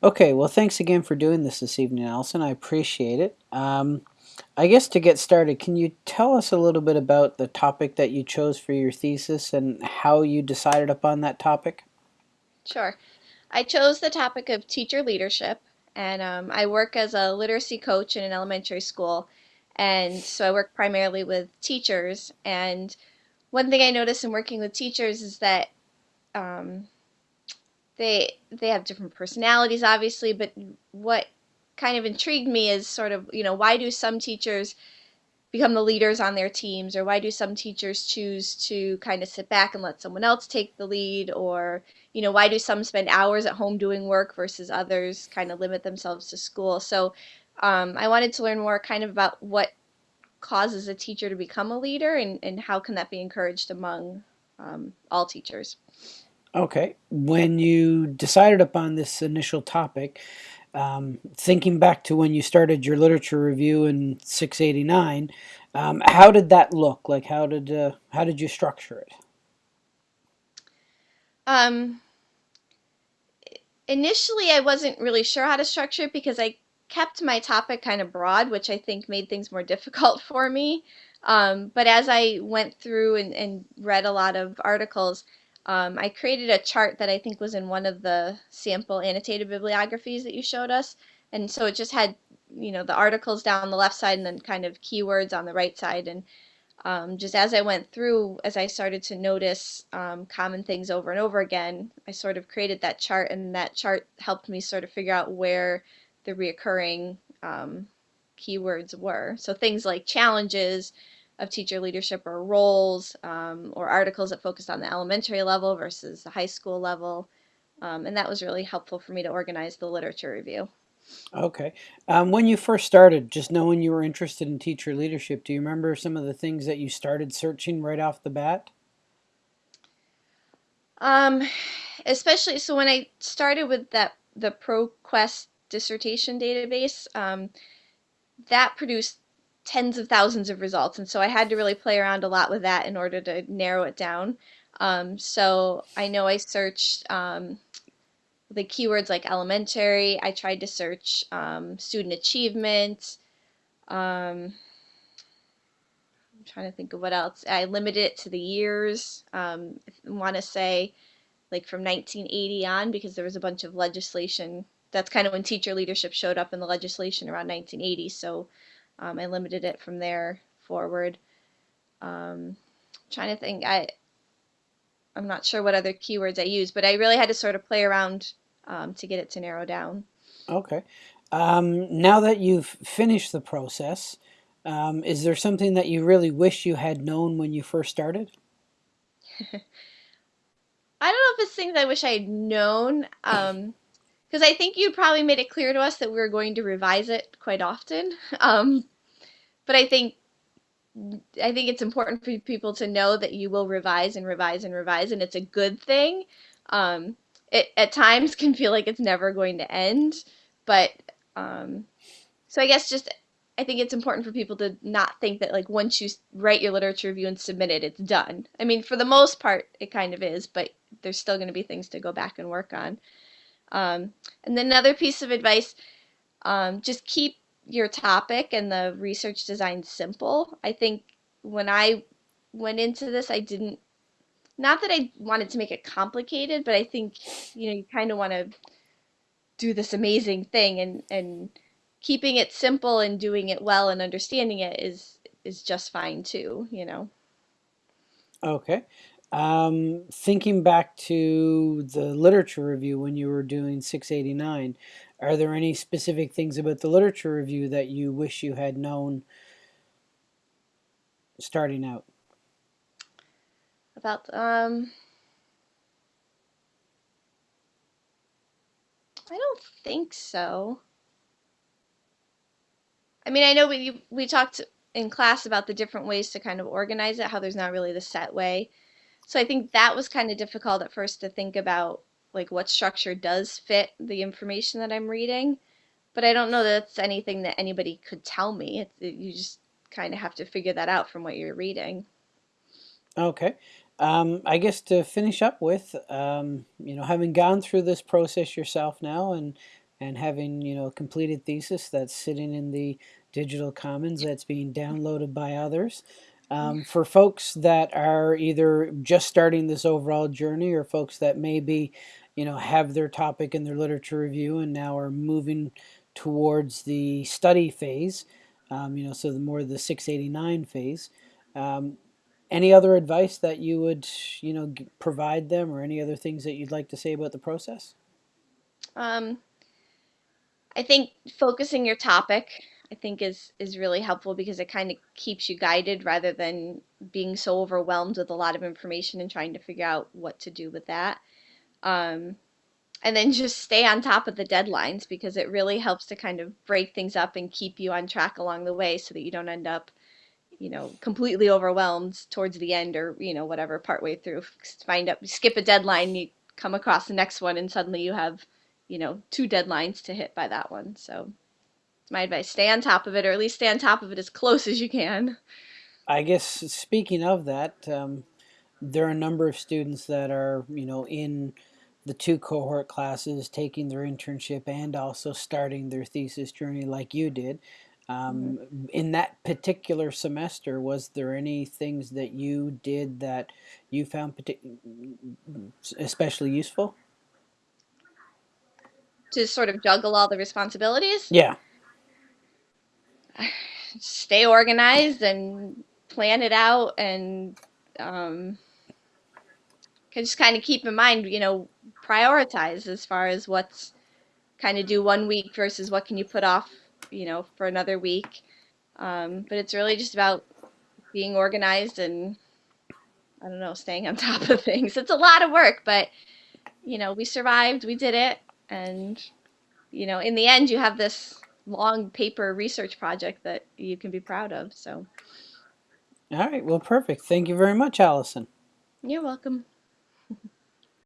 Okay, well, thanks again for doing this this evening, Allison. I appreciate it. Um, I guess to get started, can you tell us a little bit about the topic that you chose for your thesis and how you decided upon that topic? Sure. I chose the topic of teacher leadership, and um, I work as a literacy coach in an elementary school. And so I work primarily with teachers. And one thing I notice in working with teachers is that um, they they have different personalities, obviously, but what kind of intrigued me is sort of, you know, why do some teachers become the leaders on their teams or why do some teachers choose to kind of sit back and let someone else take the lead? Or you know why do some spend hours at home doing work versus others kind of limit themselves to school? So um, i wanted to learn more kind of about what causes a teacher to become a leader and, and how can that be encouraged among um, all teachers Okay, when you decided upon this initial topic, um, thinking back to when you started your literature review in 689, um, how did that look? Like, how did uh, how did you structure it? um, initially i wasn't really sure how to structure it because i kept my topic kind of broad which i think made things more difficult for me um, but as i went through and, and read a lot of articles um, I created a chart that I think was in one of the sample annotated bibliographies that you showed us. And so it just had, you know, the articles down the left side and then kind of keywords on the right side. And um, just as I went through, as I started to notice um, common things over and over again, I sort of created that chart, and that chart helped me sort of figure out where the reoccurring um, keywords were. So things like challenges, of teacher leadership or roles um, or articles that focused on the elementary level versus the high school level. Um, and that was really helpful for me to organize the literature review. Okay. Um, when you first started, just knowing you were interested in teacher leadership, do you remember some of the things that you started searching right off the bat? Um, especially, so when I started with that, the ProQuest dissertation database, um, that produced tens of thousands of results. And so I had to really play around a lot with that in order to narrow it down. Um, so I know I searched um, the keywords like elementary. I tried to search um, student achievement. Um, I'm trying to think of what else. I limited it to the years. Um, I want to say like from 1980 on because there was a bunch of legislation. That's kind of when teacher leadership showed up in the legislation around 1980. So um, I limited it from there forward. Um, trying to think, I I'm not sure what other keywords I use, but I really had to sort of play around um, to get it to narrow down. Okay. Um, now that you've finished the process, um, is there something that you really wish you had known when you first started? I don't know if it's things I wish I had known. Because I think you probably made it clear to us that we were going to revise it quite often. Um, but I think I think it's important for people to know that you will revise and revise and revise, and it's a good thing. Um, it at times can feel like it's never going to end, but um, so I guess just I think it's important for people to not think that like once you write your literature review and submit it, it's done. I mean, for the most part, it kind of is, but there's still going to be things to go back and work on. Um, and then another piece of advice, um, just keep your topic and the research design simple. I think when I went into this, I didn't, not that I wanted to make it complicated, but I think, you know, you kind of want to do this amazing thing and, and keeping it simple and doing it well and understanding it is, is just fine too, you know. Okay. Um, thinking back to the literature review when you were doing 689, are there any specific things about the literature review that you wish you had known starting out? About, um, I don't think so. I mean, I know we we talked in class about the different ways to kind of organize it, how there's not really the set way. So I think that was kind of difficult at first to think about like what structure does fit the information that I'm reading. But I don't know that it's anything that anybody could tell me. It's, it, you just kind of have to figure that out from what you're reading. Okay. Um, I guess to finish up with, um, you know, having gone through this process yourself now and and having you know a completed thesis that's sitting in the digital commons that's being downloaded by others. Um, for folks that are either just starting this overall journey or folks that maybe you know have their topic in their literature review and now are moving towards the study phase um, you know so the more the 689 phase um, any other advice that you would you know provide them or any other things that you'd like to say about the process? Um, I think focusing your topic, I think is is really helpful because it kind of keeps you guided rather than being so overwhelmed with a lot of information and trying to figure out what to do with that. Um, and then just stay on top of the deadlines because it really helps to kind of break things up and keep you on track along the way so that you don't end up, you know, completely overwhelmed towards the end or, you know, whatever partway through. Find up, skip a deadline, you come across the next one and suddenly you have, you know, two deadlines to hit by that one. So my advice, stay on top of it or at least stay on top of it as close as you can. i guess speaking of that um, there are a number of students that are you know in the two cohort classes taking their internship and also starting their thesis journey like you did. Um, in that particular semester was there any things that you did that you found especially useful? To sort of juggle all the responsibilities, yeah stay organized and plan it out and um, can just kind of keep in mind, you know, prioritize as far as what's kind of do one week versus what can you put off, you know, for another week. Um, but it's really just about being organized and I don't know, staying on top of things. It's a lot of work, but you know, we survived, we did it, and you know, in the end, you have this long paper research project that you can be proud of. So all right well perfect thank you very much allison you're welcome.